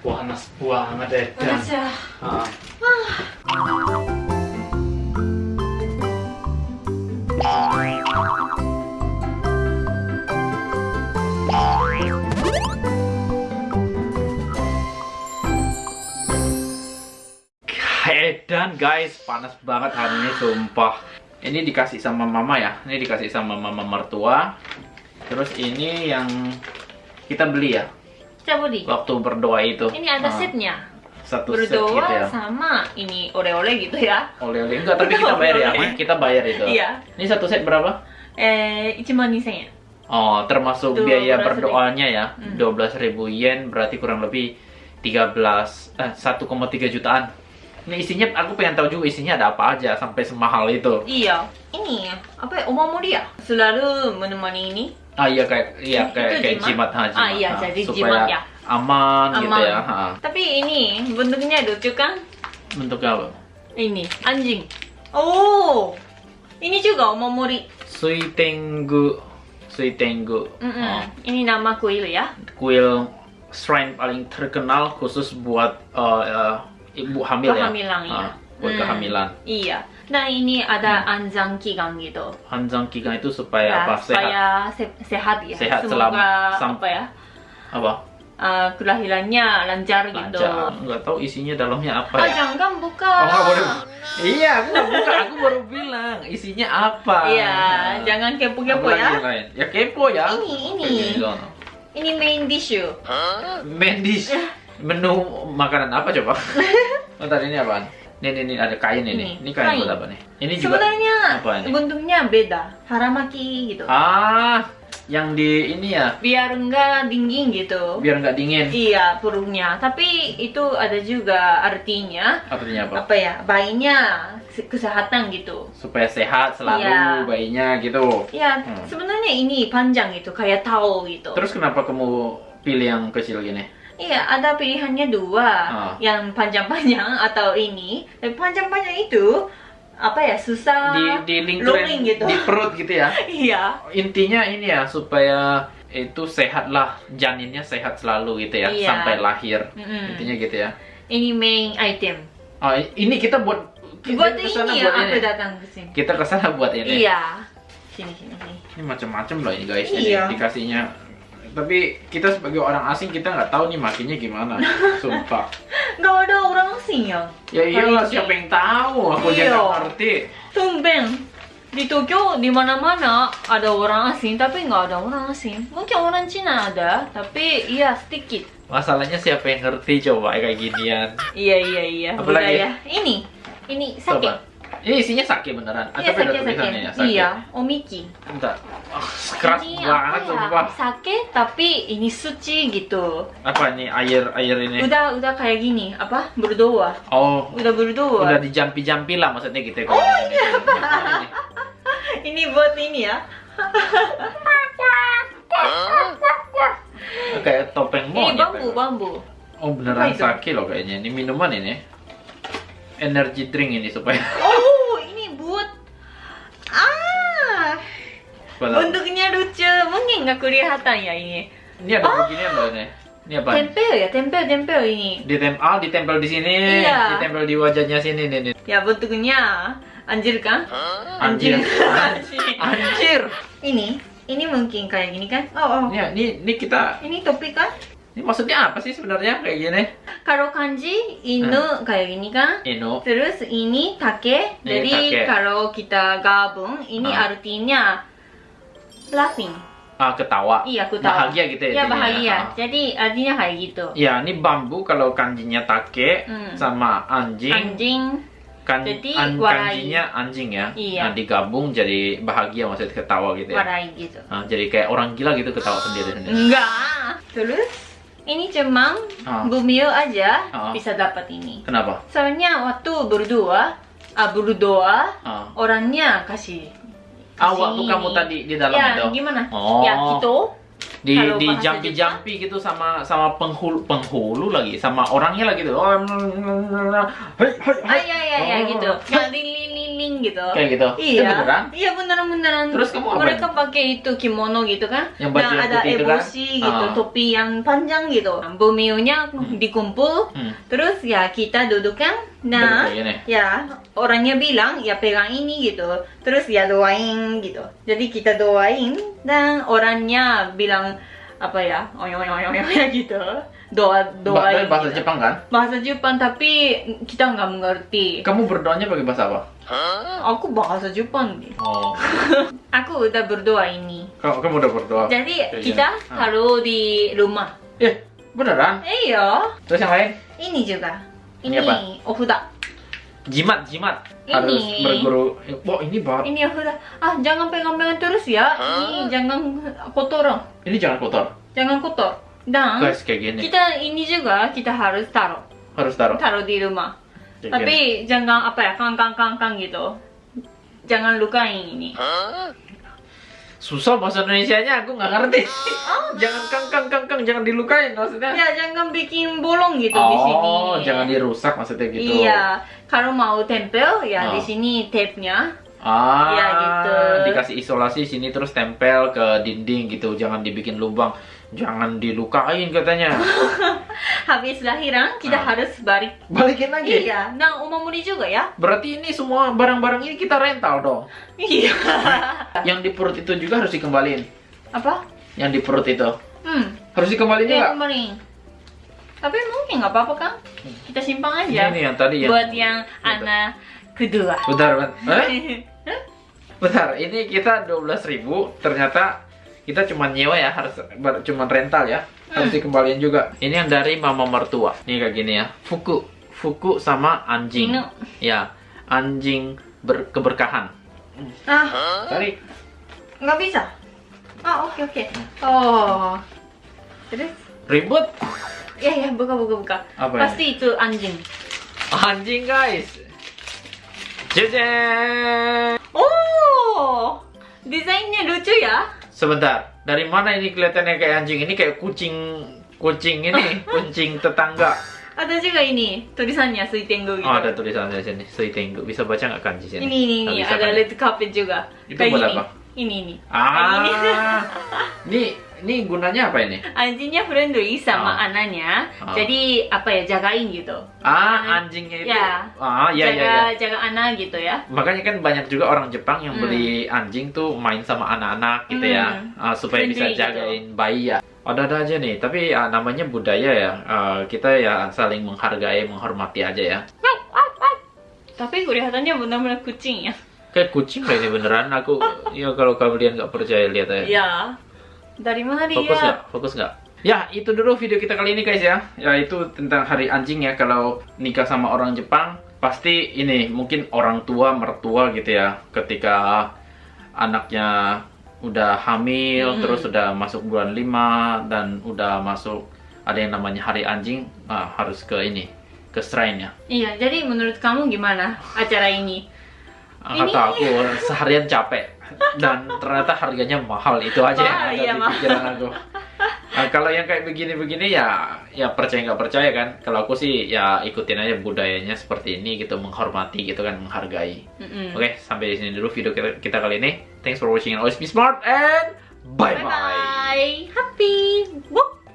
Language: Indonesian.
Panas banget ya. Panas ya. Edan guys, panas banget hari ini sumpah. Ini dikasih sama mama ya. Ini dikasih sama mama mertua. Terus ini yang kita beli ya Kita beli. waktu berdoa itu. Ini ada Ah, setnya. Satu set Berdoa gitu ya. sama ini oleh-oleh gitu ya. Oleh-oleh enggak, tapi kita bayar ya. Oleh-oleh. Kita bayar itu. Iya. Ini satu set berapa? Eh, 1万2000円。Oh, termasuk Itu biaya berdoanya ya. Hmm. 12.000 yen berarti kurang lebih 13 eh 1,3 jutaan. Ini isinya aku pengen tahu juga isinya ada apa aja sampai semahal itu. Iya. Ini apa ya? Omamori ya? Selalu menemani ini. Ah iya kayak iya Itu kayak kayak jimat? jimat haji. Ah, iya, jadi jimat ya. Aman, gitu ya. Ha. Tapi ini bentuknya lucu kan? Bentuknya apa? Ini anjing. Oh. Ini juga omamori. Suitengu Suitengu. Mm-mm. Oh, Ini nama kuil ya. kuil shrine paling terkenal khusus buat eh, ibu hamil Kehamilan, ya. Ah, buat Hmm. kehamilan. Iya. Nah ini ada anjang kigang gitu. Hanjang kigang itu supaya Ya, apa? Sehat. supaya se- sehat ya. Sehat Semoga selama- sam- apa ya? Apa? uh, kelahirannya lancar, gitu. Lancar. Nggak tahu isinya dalamnya apa Ah, ya. jangan buka. Oh, boleh. Iya, aku nggak buka. Aku baru bilang isinya apa. Iya, jangan kepo-kepo ya. lain? Ya kepo ya. Ini, ini. Ini main dish you. Mendish. Menu makanan apa coba? Bentar ini apaan? Nih, nih, nih ada kain ini. Ini, Ini kain kain. buat apa nih? Ini juga Sebenarnya apa ini? bentuknya beda. Haramaki gitu. Ah, yang di ini ya, Biar enggak dingin gitu. biar nggak dingin. Iya, perutnya. Tapi itu ada juga artinya Artinya apa? apa ya? Bayinya se- kesehatan gitu. Supaya sehat selalu Iya. bayinya gitu. Ya, Hmm. sebenarnya ini panjang gitu, kayak tahu gitu. Terus kenapa kamu pilih yang kecil gini? Iya, ada pilihannya dua, Ah. yang panjang-panjang atau ini. Tapi panjang-panjang itu apa ya susah Di di lingkaran rolling gitu. di perut gitu ya. Iya, Intinya ini ya supaya itu sehat lah janinnya sehat selalu gitu ya Iya. sampai lahir. Mm-mm. Intinya gitu ya. ini main item. Oh, ini kita buat kita Buat ke sana ini ya, buat aku ini. datang ke sini. Kita ke sana buat ini. Iya. Sini sini sini. Ini macam-macam loh ini guys. Iya. Ini dikasihnya. Tapi kita sebagai orang asing kita nggak tahu nih makinya gimana. Sumpah. Gak ada orang asing ya. Ya iyalah siapa yang tahu? Aku aja Iya. nggak ngerti. Tumben. Di Tokyo di mana-mana ada orang asing tapi nggak ada orang asing. Mungkin orang Cina ada, tapi iya sedikit. Masalahnya siapa yang ngerti coba kayak ginian. Iya iya iya. Apa lagi? budaya. Ini, ini sake. Ini isinya sake beneran. Iya beda sake tulisannya ya? sake. Iya, omiki. Bentar. Oh, keras ini banget apa sumpah. ya? Sake tapi ini suci gitu. Apa ini air air ini? Udah udah kayak gini, apa? Berdoa. Oh, Udah berdoa. udah dijampi-jampi lah maksudnya gitu ya. Oh iya. Ini buat ini ya. Kayak topeng Ini monyet. bambu, bambu. Oh beneran sake loh kayaknya. Ini minuman ini. Energy drink ini supaya. Oh, ini buat Ah, bentuknya lucu. Mungkin nggak kelihatan ya ini. Ini ada beginian loh ini. Ini apa? Tempel ya, tempel, tempel ini. Ditempel, ah, ditempel di sini, Iya. ditempel di wajahnya sini nih. nih. Ya bentuknya anjir kan? Anjir. Anjir. Anjir. ini, ini mungkin kayak gini kan? Oh, oh. Ini, ini, ini kita, Ini topi kan? Ini maksudnya apa sih sebenarnya kayak gini? Kalau kanji inu kayak gini kan? Ino. Terus ini take. Ini Jadi take. kalau kita gabung, ini Ah. artinya laughing. Ah, ketawa. Iya, tahu. Bahagia gitu ya. Ya intinya. bahagia. Ah. Jadi artinya kayak gitu. Ya, ini bambu kalau kanjinya take Hmm. sama anjing. Anjing. Kan, Jadi, an- warai. kanjinya anjing ya. Iya. Nah, digabung jadi bahagia maksudnya ketawa gitu ya. Warai gitu. Nah, jadi kayak orang gila gitu ketawa sendiri-sendiri. Enggak. Terus ini cuma Ah. bumil aja Ah. bisa dapat ini. Kenapa? Soalnya waktu berdoa, ah, berdoa Ah. orangnya kasih. Ah, kasih waktu ini. kamu tadi di dalam ya, itu. gimana? Oh. Ya gitu. di Kalau di bahasa jampi-jampi gitu sama sama penghulu penghulu lagi sama orangnya lagi tuh. Oh, Ah ya ya ya Oh. gitu. Ya gitu. Kayak gitu? Iya. Eh, beneran? Iya beneran beneran. Terus kamu apa Mereka pakai itu kimono gitu kan? Yang baju yang ada putih itu kan? gitu, Ah. topi yang panjang gitu. Bumiunya dikumpul. Hmm. Terus ya kita duduk kan? Nah, ya orangnya bilang ya pegang ini gitu. Terus ya doain gitu. Jadi kita doain dan orangnya bilang apa ya? Oyo oyo oyo oyo gitu. Doa doain. bahasa gitu. Jepang kan? Bahasa Jepang tapi kita nggak mengerti. Kamu berdoanya pakai bahasa apa? Aku bahasa Jepang nih. Oh, Aku udah berdoa ini. kamu, kamu udah berdoa. Jadi Kayak kita gini. Ah. taruh di rumah. Eh, beneran? Iya. Terus yang lain? Ini juga. Ini Ini apa? ofuda. Jimat, jimat. Ini. Harus berguru. Wah, ini bar. Ini ofuda. Ah, jangan pegang-pegang terus ya. Ini jangan kotor. Ini jangan kotor. Jangan kotor. Dan Guys, kayak gini. kita ini juga kita harus taruh. Harus taruh. Taruh di rumah. Tapi jangan apa ya, kang-kang-kang gitu. Jangan lukain ini. Susah bahasa Indonesianya, aku nggak ngerti. Oh, jangan kang kang kang kang, jangan dilukain maksudnya. Ya, jangan bikin bolong gitu di sini. oh, jangan dirusak maksudnya gitu. Iya, kalau mau tempel ya Oh. di sini tape-nya. Ah, Iya, gitu. dikasih isolasi sini terus tempel ke dinding gitu, jangan dibikin lubang, jangan dilukain katanya. Habis lahiran kita Ah. harus balik. Balikin lagi. Iya, nah umamuri juga ya. Berarti ini semua barang-barang ini kita rental dong. Iya. Yang di perut itu juga harus dikembalin. Apa? Yang di perut itu Hmm, harus dikembalin ya juga. Tapi mungkin nggak apa-apa kan? Kita simpan aja. Ini yang tadi ya. Buat yang anak kedua. Bentar, bentar. Eh? Bentar, ini kita 12.000 ternyata kita cuma nyewa ya, harus cuma rental ya. Harus dikembaliin juga. Ini yang dari mama mertua. Ini kayak gini ya. Fuku. Fuku sama anjing. Inu. Ya, anjing ber- keberkahan. Ah, Tarik. nggak bisa. Ah, oke oke. Oh. Terus? Ribut. Ya ya, buka buka buka. Apa ini? Pasti itu anjing. Anjing, guys. Jejen. Oh, desainnya lucu ya. Sebentar. Dari mana ini kelihatannya kayak anjing? Ini kayak kucing kucing ini, kucing tetangga. Ada juga ini tulisannya Suitengu gitu. Oh, ada tulisannya di sini. Suitengu. Bisa baca nggak kanji sini? Ini ini ini ada kan? red carpet juga. Itu Kayak buat apa? Ini ini. Ah, ini ini gunanya apa ini? Anjingnya friendly sama Oh. anaknya. Oh. Jadi apa ya jagain gitu. Ah, anjingnya itu. Ya. Ah, iya jaga iya iya. jaga anak gitu ya. Makanya kan banyak juga orang Jepang yang Hmm. beli anjing tuh main sama anak-anak gitu ya, Hmm. Ah, supaya bisa Friendly gitu. jagain bayi ya. Ada-ada aja nih, tapi ah, namanya budaya ya. Ah, kita ya saling menghargai, menghormati aja ya. Tapi kelihatannya benar-benar kucing ya. Kayak kucing lah ini beneran. Aku ya kalau kalian nggak percaya lihat aja. Ya. Dari mana dia? Fokus nggak? Fokus nggak? Ya, itu dulu video kita kali ini guys ya. Ya, itu tentang hari anjing ya. Kalau nikah sama orang Jepang, pasti ini mungkin orang tua, mertua gitu ya. Ketika anaknya udah hamil, Hmm. terus udah masuk bulan 5, dan udah masuk ada yang namanya hari anjing, nah, harus ke ini, ke shrine ya. Iya, jadi menurut kamu gimana acara ini? Ini- Kata aku seharian capek dan ternyata harganya mahal itu aja yang Mahal, ada iya, di mahal. pikiran aku. Nah, kalau yang kayak begini-begini ya ya percaya nggak percaya kan. Kalau aku sih ya ikutin aja budayanya seperti ini gitu menghormati gitu kan menghargai. Mm-mm. Oke sampai di sini dulu video kita, kita kali ini. Thanks for watching and always be smart and bye Bye bye. bye. Happy. Whoop.